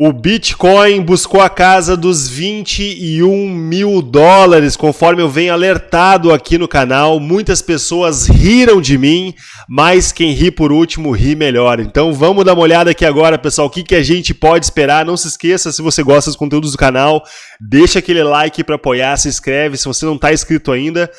O Bitcoin buscou a casa dos 21 mil dólares, conforme eu venho alertado aqui no canal. Muitas pessoas riram de mim, mas quem ri por último ri melhor. Então vamos dar uma olhada aqui agora, pessoal, o que, que a gente pode esperar. Não se esqueça, se você gosta dos conteúdos do canal, deixa aquele like para apoiar, se inscreve se você não está inscrito ainda.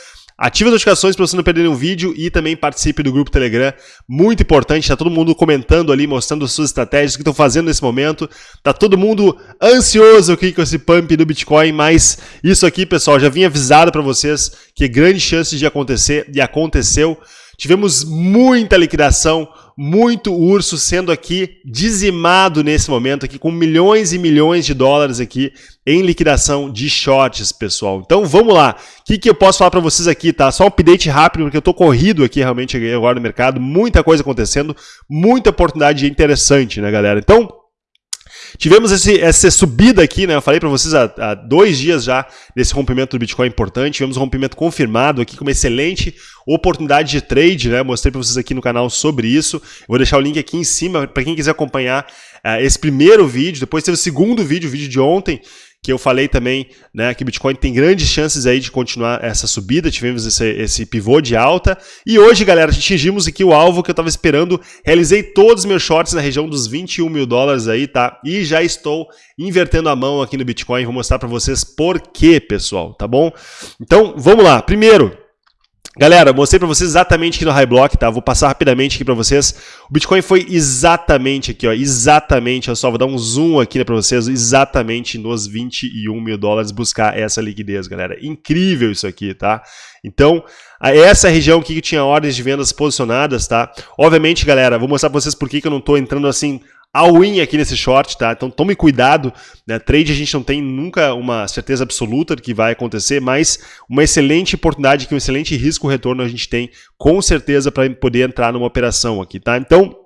Ative as notificações para você não perder nenhum vídeo e também participe do grupo Telegram. Muito importante, está todo mundo comentando ali, mostrando as suas estratégias, o que estão fazendo nesse momento. Tá todo mundo ansioso aqui com esse pump do Bitcoin, mas isso aqui, pessoal, já vim avisado para vocês que grande chance de acontecer e aconteceu. Tivemos muita liquidação, muito urso sendo aqui dizimado nesse momento aqui com milhões e milhões de dólares aqui em liquidação de shorts, pessoal. Então vamos lá. O que, que eu posso falar para vocês aqui, tá? Só um update rápido, porque eu tô corrido aqui realmente agora no mercado, muita coisa acontecendo, muita oportunidade interessante, né, galera? Então, Tivemos esse, essa subida aqui, né? Eu falei para vocês há, há, dois dias já desse rompimento do Bitcoin importante. Tivemos um rompimento confirmado aqui com uma excelente oportunidade de trade, né? Mostrei para vocês aqui no canal sobre isso. Eu vou deixar o link aqui em cima para quem quiser acompanhar uh, esse primeiro vídeo. Depois teve o segundo vídeo, o vídeo de ontem, que eu falei também né, que o Bitcoin tem grandes chances aí de continuar essa subida, tivemos esse, esse pivô de alta, e hoje, galera, atingimos aqui o alvo que eu estava esperando, realizei todos os meus shorts na região dos 21 mil dólares aí, tá? E já estou invertendo a mão aqui no Bitcoin, vou mostrar para vocês por quê, pessoal, tá bom? Então, vamos lá. Primeiro, Galera, mostrei para vocês exatamente aqui no High Block, tá? Vou passar rapidamente aqui para vocês. O Bitcoin foi exatamente aqui, ó, exatamente, eu só vou dar um zoom aqui né, para vocês, exatamente nos 21 mil dólares buscar essa liquidez, galera. Incrível isso aqui, tá? Então, essa região aqui que tinha ordens de vendas posicionadas, tá? Obviamente, galera, vou mostrar para vocês por que, que eu não estou entrando assim all-in aqui nesse short, tá? Então tome cuidado, né? Trade a gente não tem nunca uma certeza absoluta do que vai acontecer, mas uma excelente oportunidade, que um excelente risco-retorno a gente tem com certeza para poder entrar numa operação aqui, tá? Então,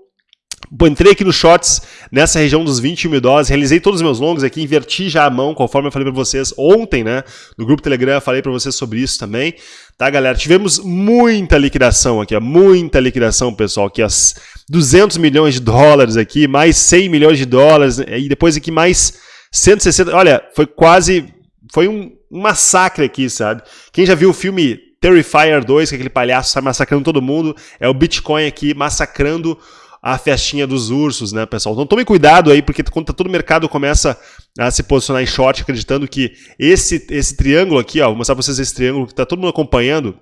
Entrei aqui no shorts, nessa região dos 21 mil dólares, realizei todos os meus longos aqui, inverti já a mão, conforme eu falei para vocês ontem, né? No grupo Telegram, falei para vocês sobre isso também, tá, galera? Tivemos muita liquidação aqui, ó, muita liquidação, pessoal, aqui, ó, 200 milhões de dólares aqui, mais 100 milhões de dólares, e depois aqui mais 160, olha, foi quase, foi um, um massacre aqui, sabe? Quem já viu o filme Terrifier 2, que é aquele palhaço sai massacrando todo mundo, é o Bitcoin aqui massacrando a festinha dos ursos, né, pessoal? Então tome cuidado aí, porque quando tá todo o mercado começa a se posicionar em short, acreditando que esse, esse triângulo aqui, ó, vou mostrar para vocês esse triângulo que tá todo mundo acompanhando,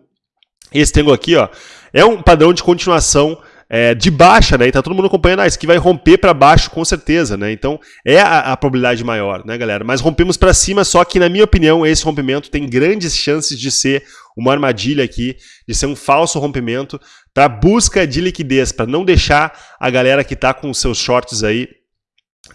esse triângulo aqui, ó, é um padrão de continuação é, de baixa, né? E tá todo mundo acompanhando, ah, isso aqui vai romper para baixo com certeza, né? Então é a, a probabilidade maior, né, galera? Mas rompemos para cima, só que na minha opinião esse rompimento tem grandes chances de ser uma armadilha aqui, de ser um falso rompimento para busca de liquidez, para não deixar a galera que está com seus shorts aí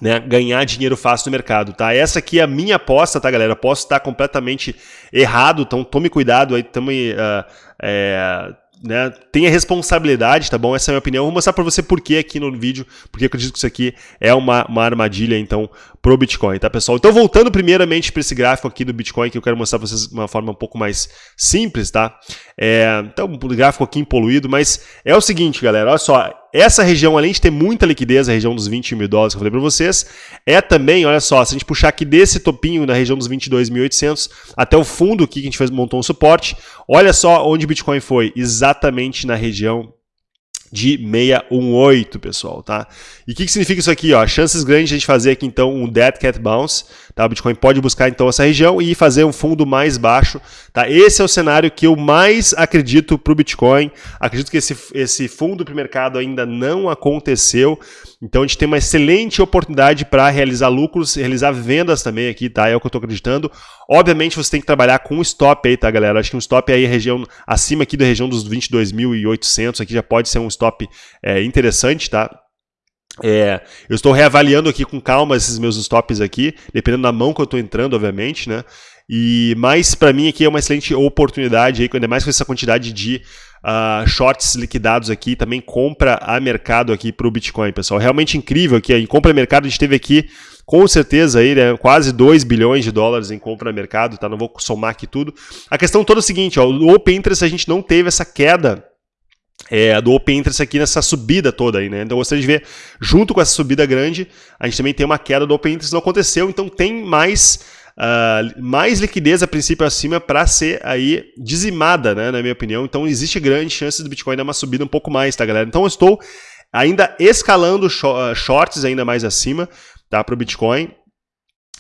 né, ganhar dinheiro fácil no mercado, tá? Essa aqui é a minha aposta, tá, galera? Posso estar completamente errado, então tome cuidado aí, também. Uh, é, né, tenha responsabilidade, tá bom? Essa é a minha opinião. Vou mostrar para você por que aqui no vídeo, porque eu acredito que isso aqui é uma, uma armadilha, então, pro Bitcoin, tá, pessoal? Então, voltando primeiramente para esse gráfico aqui do Bitcoin, que eu quero mostrar para vocês de uma forma um pouco mais simples, tá? É, então, um gráfico aqui poluído, mas é o seguinte, galera, olha só, essa região, além de ter muita liquidez, a região dos 20 mil dólares que eu falei para vocês, é também, olha só, se a gente puxar aqui desse topinho na região dos 22.800 até o fundo aqui que a gente fez, montou um suporte, olha só onde o Bitcoin foi, exatamente na região de 618, pessoal, tá? E o que, que significa isso aqui, ó? Chances grandes de a gente fazer aqui, então, um Dead Cat Bounce, tá? O Bitcoin pode buscar, então, essa região e fazer um fundo mais baixo, tá? Esse é o cenário que eu mais acredito para o Bitcoin. Acredito que esse, esse fundo para o mercado ainda não aconteceu, então a gente tem uma excelente oportunidade para realizar lucros, realizar vendas também aqui, tá? É o que eu estou acreditando. Obviamente você tem que trabalhar com um stop aí, tá, galera? Acho que um stop aí região acima aqui da região dos 22.800, aqui já pode ser um stop é, interessante, tá? É, eu estou reavaliando aqui com calma esses meus stops aqui, dependendo da mão que eu estou entrando, obviamente, né? E mais para mim aqui é uma excelente oportunidade aí, ainda mais com essa quantidade de uh, shorts liquidados aqui, também compra a mercado aqui para o Bitcoin, pessoal. Realmente incrível aqui, em compra a mercado a gente teve aqui com certeza aí, né, quase 2 bilhões de dólares em compra a mercado, tá? Não vou somar aqui tudo. A questão toda é o seguinte, ó, o Open Interest a gente não teve essa queda é, do Open Interest aqui nessa subida toda aí, né? Então eu gostaria de ver, junto com essa subida grande, a gente também tem uma queda do Open Interest, não aconteceu, então tem mais, uh, mais liquidez a princípio acima para ser aí dizimada, né? Na minha opinião. Então existe grande chance do Bitcoin dar uma subida um pouco mais, tá, galera? Então eu estou ainda escalando ah, shorts ainda mais acima, tá, para o Bitcoin.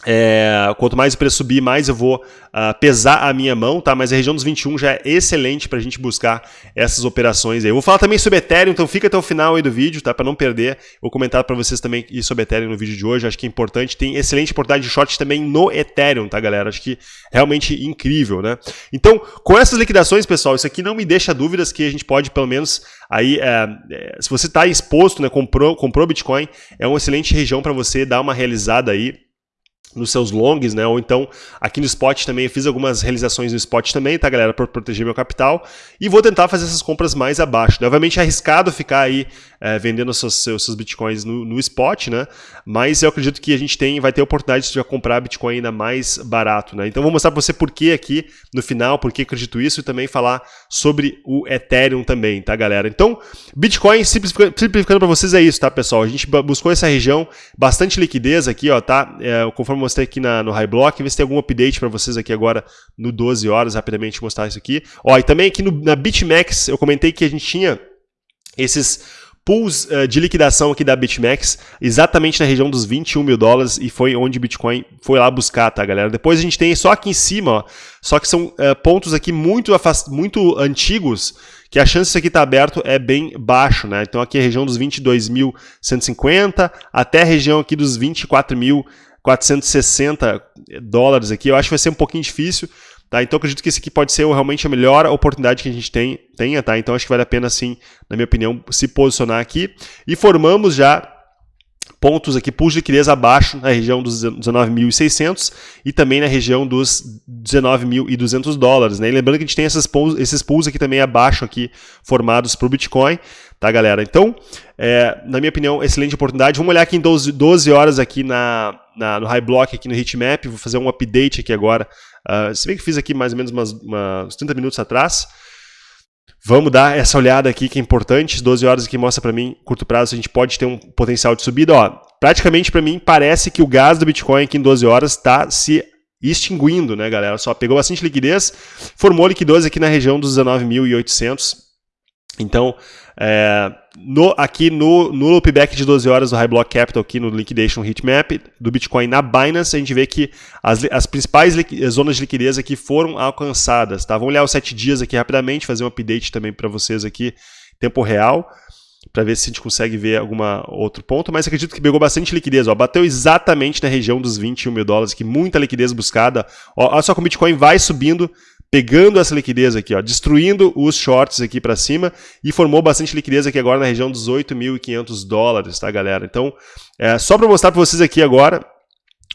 É, quanto mais o preço subir, mais eu vou uh, pesar a minha mão, tá? Mas a região dos 21 já é excelente para a gente buscar essas operações aí. Eu vou falar também sobre Ethereum, então fica até o final aí do vídeo, tá? Para não perder. Vou comentar para vocês também sobre Ethereum no vídeo de hoje. Acho que é importante. Tem excelente oportunidade de short também no Ethereum, tá, galera? Acho que realmente incrível, né? Então, com essas liquidações, pessoal, isso aqui não me deixa dúvidas que a gente pode, pelo menos, aí, é, é, se você está exposto, né? Comprou, comprou Bitcoin, é uma excelente região para você dar uma realizada aí nos seus longs, né? Ou então aqui no spot também, eu fiz algumas realizações no spot também, tá, galera? Para proteger meu capital. E vou tentar fazer essas compras mais abaixo. Né? Obviamente é arriscado ficar aí é, vendendo seus, seus, seus bitcoins no, no, spot, né? Mas eu acredito que a gente tem, vai ter oportunidade de comprar bitcoin ainda mais barato, né? Então vou mostrar para você por que aqui no final, por que acredito isso e também falar sobre o Ethereum também, tá, galera? Então, Bitcoin simplificando, simplificando para vocês é isso, tá, pessoal? A gente buscou essa região, bastante liquidez aqui, ó, tá? É, conforme mostrei aqui na, no High Block, ver se tem algum update para vocês aqui agora no 12 horas, rapidamente mostrar isso aqui. Ó, e também aqui no, na BitMEX, eu comentei que a gente tinha esses pools uh, de liquidação aqui da BitMEX, exatamente na região dos 21 mil dólares, e foi onde o Bitcoin foi lá buscar, tá, galera? Depois a gente tem só aqui em cima, ó, só que são uh, pontos aqui muito, muito antigos, que a chance disso aqui estar tá aberto é bem baixo, né? Então aqui é a região dos 22.150 até a região aqui dos 24.460 dólares aqui. Eu acho que vai ser um pouquinho difícil, Tá? Então acredito que esse aqui pode ser realmente a melhor oportunidade que a gente tem, tenha, tá? Então acho que vale a pena sim, na minha opinião, se posicionar aqui. E formamos já pontos aqui, pools de liquidez abaixo na região dos 19.600 e também na região dos 19.200 dólares, né? E lembrando que a gente tem essas pools, esses pools aqui também abaixo aqui formados para o Bitcoin, tá, galera? Então, é, na minha opinião, excelente oportunidade. Vamos olhar aqui em 12, 12 horas aqui na, na, no High Block, aqui no Heatmap, vou fazer um update aqui agora Uh, se bem que fiz aqui mais ou menos umas, umas 30 minutos atrás. Vamos dar essa olhada aqui que é importante. 12 horas aqui mostra para mim, curto prazo, a gente pode ter um potencial de subida. Ó, praticamente para mim parece que o gás do Bitcoin aqui em 12 horas está se extinguindo, né, galera? Só pegou bastante liquidez, formou liquidez aqui na região dos 19.800. Então, é, no, aqui no, no loopback de 12 horas do High Block Capital, aqui no Liquidation Heatmap do Bitcoin na Binance, a gente vê que as, as principais zonas de liquidez aqui foram alcançadas. Tá? Vamos olhar os 7 dias aqui rapidamente, fazer um update também para vocês aqui, tempo real, para ver se a gente consegue ver algum outro ponto, mas acredito que pegou bastante liquidez. Ó, bateu exatamente na região dos 21 mil dólares, que muita liquidez buscada. Ó, olha só como o Bitcoin vai subindo, pegando essa liquidez aqui, ó, destruindo os shorts aqui para cima e formou bastante liquidez aqui agora na região dos 8.500 dólares, tá, galera? Então, é, só para mostrar para vocês aqui agora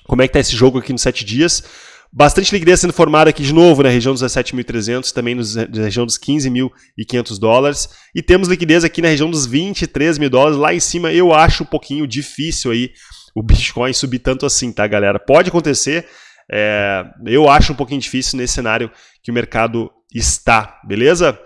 como é que tá esse jogo aqui nos 7 dias. Bastante liquidez sendo formada aqui de novo na região dos 17.300, também nos, na região dos 15.500 dólares. E temos liquidez aqui na região dos 23 mil dólares. Lá em cima eu acho um pouquinho difícil aí o Bitcoin subir tanto assim, tá, galera? Pode acontecer, é, eu acho um pouquinho difícil nesse cenário que o mercado está, beleza?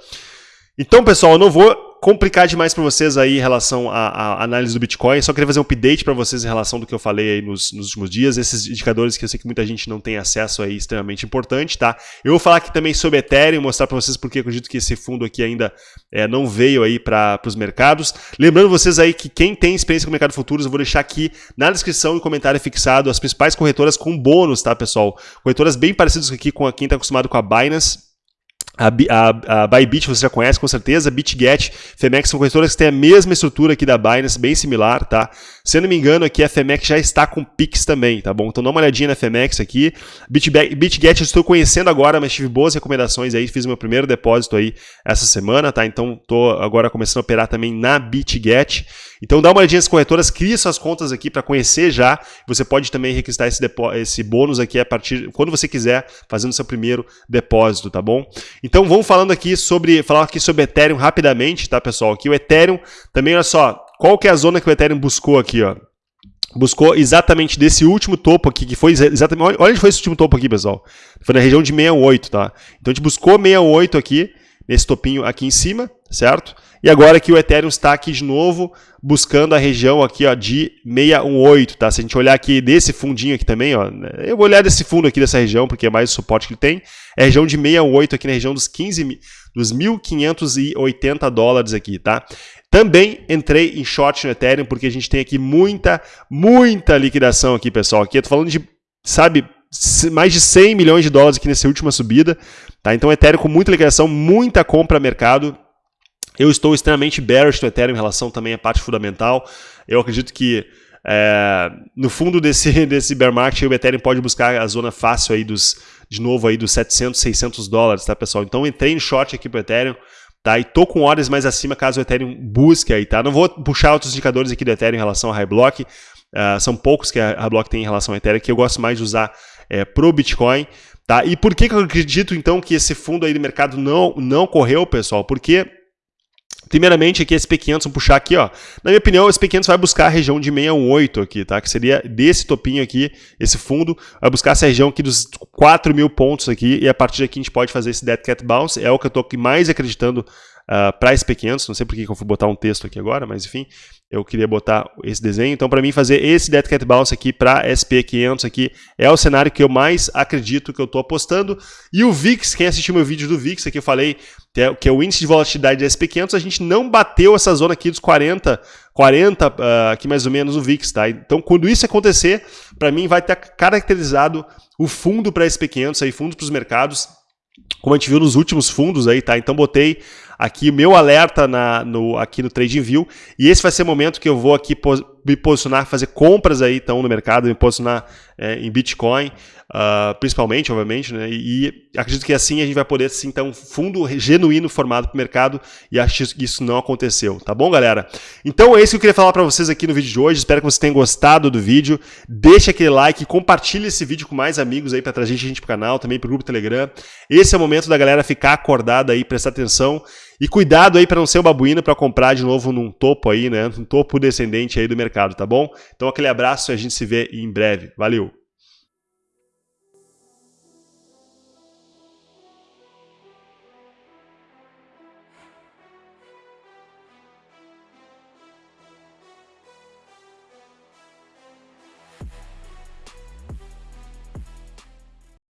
Então, pessoal, eu não vou complicar demais para vocês aí em relação à, à, análise do Bitcoin. Só queria fazer um update para vocês em relação do que eu falei aí nos, nos, últimos dias. Esses indicadores que eu sei que muita gente não tem acesso aí, extremamente importante, tá? Eu vou falar aqui também sobre Ethereum, mostrar para vocês porque acredito que esse fundo aqui ainda é, não veio aí para os mercados. Lembrando vocês aí que quem tem experiência com o mercado futuros, eu vou deixar aqui na descrição e comentário fixado as principais corretoras com bônus, tá, pessoal? Corretoras bem parecidas aqui com quem está acostumado com a Binance a, a, a Bybit você já conhece com certeza, BitGet, Femex são corretoras que têm a mesma estrutura aqui da Binance, bem similar, tá? Se eu não me engano, aqui a Femex já está com Pix também, tá bom? Então dá uma olhadinha na Femex aqui. BitGet eu estou conhecendo agora, mas tive boas recomendações aí, fiz meu primeiro depósito aí essa semana, tá? Então estou agora começando a operar também na BitGet. Então dá uma olhadinha nas corretoras, cria suas contas aqui para conhecer já. Você pode também requisitar esse, esse bônus aqui a partir quando você quiser, fazendo seu primeiro depósito, tá bom? Então vamos falando aqui sobre falar aqui sobre Ethereum rapidamente, tá, pessoal? Aqui o Ethereum também, olha só, qual que é a zona que o Ethereum buscou aqui, ó? Buscou exatamente desse último topo aqui, que foi exatamente. Olha onde foi esse último topo aqui, pessoal. Foi na região de 68, tá? Então a gente buscou 68 aqui, nesse topinho aqui em cima, certo? E agora que o Ethereum está aqui de novo, buscando a região aqui ó, de 618, tá? Se a gente olhar aqui desse fundinho aqui também, ó, né, eu vou olhar desse fundo aqui dessa região, porque é mais o suporte que ele tem, é a região de 618 aqui na região dos 15 dos 1.580 dólares aqui, tá? Também entrei em short no Ethereum, porque a gente tem aqui muita, muita liquidação aqui, pessoal. Aqui eu tô falando de, sabe, mais de 100 milhões de dólares aqui nessa última subida, tá? Então Ethereum com muita liquidação, muita compra mercado. Eu estou extremamente bearish no Ethereum em relação também à parte fundamental. Eu acredito que é, no fundo desse, desse bear market, o Ethereum pode buscar a zona fácil aí dos, de novo aí dos 700, 600 dólares, tá pessoal? Então entrei em short aqui para o Ethereum, tá? E tô com horas mais acima caso o Ethereum busque aí, tá? Não vou puxar outros indicadores aqui do Ethereum em relação a High Block, uh, são poucos que a High Block tem em relação ao Ethereum, que eu gosto mais de usar é, pro Bitcoin, tá? E por que, que eu acredito então que esse fundo aí do mercado não, não correu, pessoal? Porque Primeiramente, aqui SP500, vamos puxar aqui, ó. Na minha opinião, o SP500 vai buscar a região de 618 aqui, tá? Que seria desse topinho aqui, esse fundo, vai buscar essa região aqui dos 4 mil pontos aqui, e a partir daqui a gente pode fazer esse Dead Cat Bounce, é o que eu tô mais acreditando uh, para SP500, não sei por que eu fui botar um texto aqui agora, mas enfim, eu queria botar esse desenho. Então, para mim, fazer esse Dead Cat Bounce aqui para SP500 aqui é o cenário que eu mais acredito que eu estou apostando. E o VIX, quem assistiu meu vídeo do VIX, aqui eu falei que é, é o índice de volatilidade da SP500, a gente não bateu essa zona aqui dos 40, 40 uh, aqui mais ou menos o VIX, tá? Então, quando isso acontecer, para mim vai ter caracterizado o fundo para SP500, aí, fundo para os mercados, como a gente viu nos últimos fundos aí, tá? Então, botei aqui o meu alerta na, no, aqui no TradingView. E esse vai ser o momento que eu vou aqui me posicionar, fazer compras aí então no mercado, me posicionar é, em Bitcoin, uh, principalmente, obviamente, né? E, e, acredito que assim a gente vai poder sim ter um fundo genuíno formado para o mercado e acho que isso não aconteceu, tá bom, galera? Então é isso que eu queria falar para vocês aqui no vídeo de hoje. Espero que vocês tenham gostado do vídeo. Deixe aquele like, compartilhe esse vídeo com mais amigos aí para trazer gente para o canal, também para o grupo Telegram. Esse é o momento da galera ficar acordada aí, prestar atenção. E cuidado aí para não ser um babuíno para comprar de novo num topo aí, né? Um topo descendente aí do mercado, tá bom? Então aquele abraço e a gente se vê em breve. Valeu!